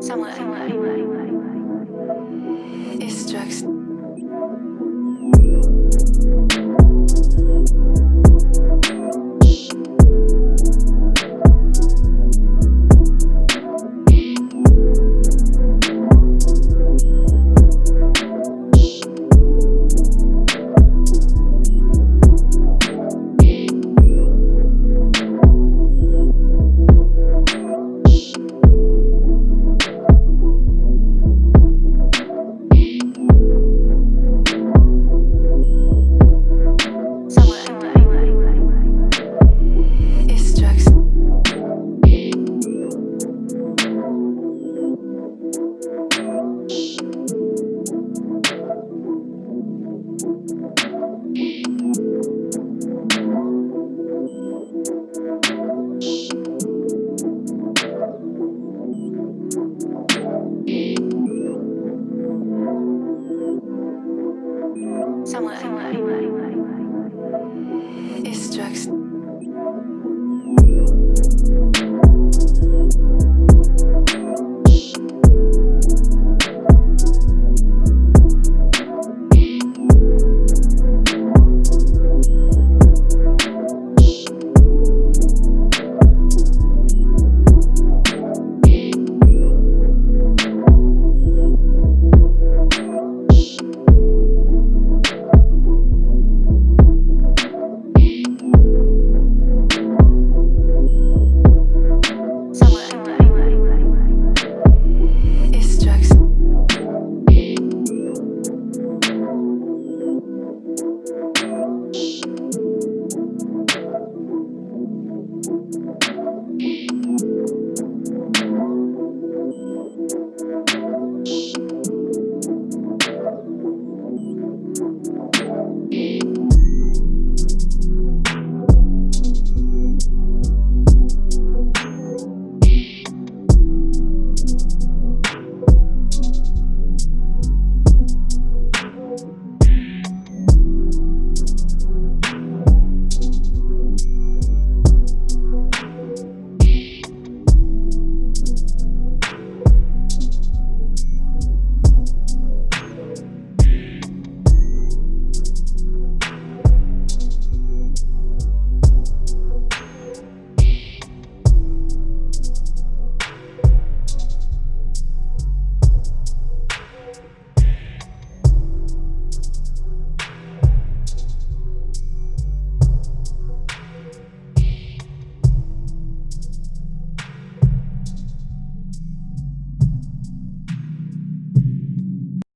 Somewhere. It's Somewhere, someone, someone. is drugs.